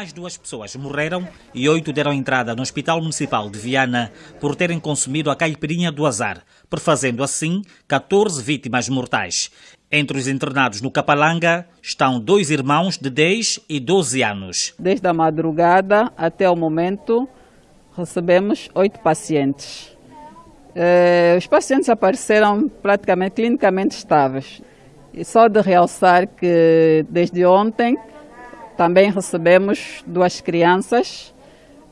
Mais duas pessoas morreram e oito deram entrada no Hospital Municipal de Viana por terem consumido a caipirinha do azar, perfazendo assim 14 vítimas mortais. Entre os internados no Capalanga estão dois irmãos de 10 e 12 anos. Desde a madrugada até o momento recebemos oito pacientes. Eh, os pacientes apareceram praticamente clinicamente estáveis. E só de realçar que desde ontem também recebemos duas crianças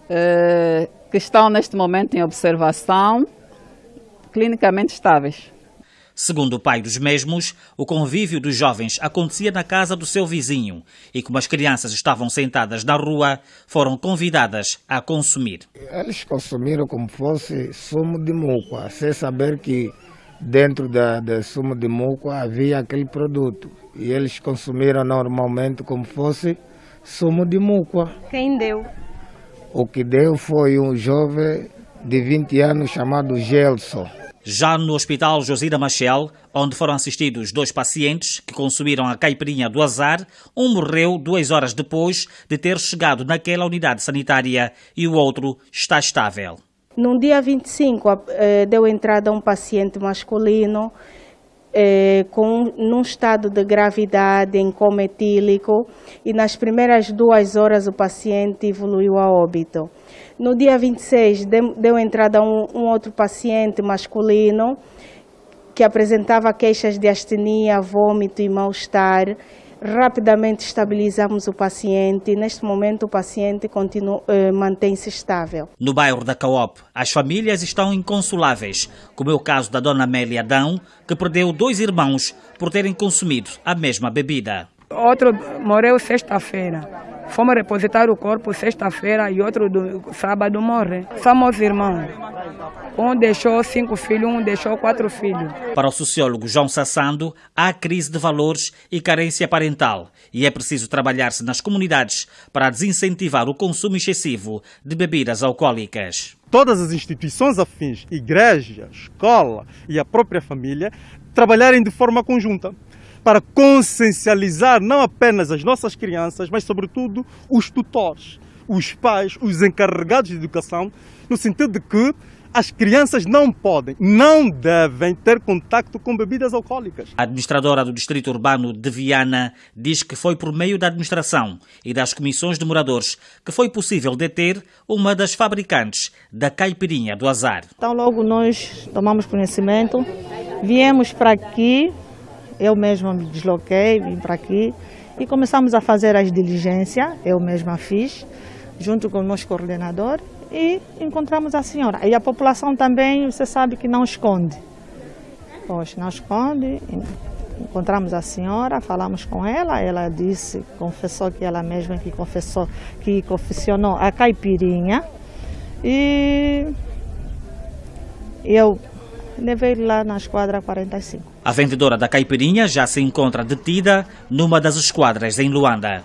eh, que estão neste momento em observação, clinicamente estáveis. Segundo o pai dos mesmos, o convívio dos jovens acontecia na casa do seu vizinho e, como as crianças estavam sentadas na rua, foram convidadas a consumir. Eles consumiram como fosse sumo de muco, sem saber que dentro da, da sumo de muco havia aquele produto. E eles consumiram normalmente como fosse sumo de mucua. Quem deu? O que deu foi um jovem de 20 anos chamado Gelson. Já no Hospital Josina Machel, onde foram assistidos dois pacientes que consumiram a caipirinha do azar, um morreu duas horas depois de ter chegado naquela unidade sanitária e o outro está estável. No dia 25, eh, deu entrada um paciente masculino eh, com, num estado de gravidade, em coma etílico, e nas primeiras duas horas o paciente evoluiu a óbito. No dia 26, deu, deu entrada um, um outro paciente masculino que apresentava queixas de astenia, vômito e mal-estar. Rapidamente estabilizamos o paciente. Neste momento, o paciente continua, eh, mantém-se estável. No bairro da Coop, as famílias estão inconsoláveis, como é o caso da dona Amélia Adão, que perdeu dois irmãos por terem consumido a mesma bebida. Outro morreu sexta-feira. Fomos repositar o corpo sexta-feira e outro do sábado morre. Somos irmãos. Um deixou cinco filhos, um deixou quatro filhos. Para o sociólogo João Sassando, há crise de valores e carência parental e é preciso trabalhar-se nas comunidades para desincentivar o consumo excessivo de bebidas alcoólicas. Todas as instituições afins, igreja, escola e a própria família, trabalharem de forma conjunta para consciencializar não apenas as nossas crianças, mas sobretudo os tutores, os pais, os encarregados de educação, no sentido de que as crianças não podem, não devem ter contacto com bebidas alcoólicas. A administradora do Distrito Urbano de Viana diz que foi por meio da administração e das comissões de moradores que foi possível deter uma das fabricantes da caipirinha do azar. Então logo nós tomamos conhecimento, viemos para aqui eu mesma me desloquei, vim para aqui e começamos a fazer as diligências, eu mesma fiz, junto com o nosso coordenador e encontramos a senhora. E a população também, você sabe que não esconde. Poxa, não esconde. Encontramos a senhora, falamos com ela, ela disse, confessou que ela mesma que confessou, que confessionou a caipirinha. E eu levei lá na esquadra 45. A vendedora da caipirinha já se encontra detida numa das esquadras em Luanda.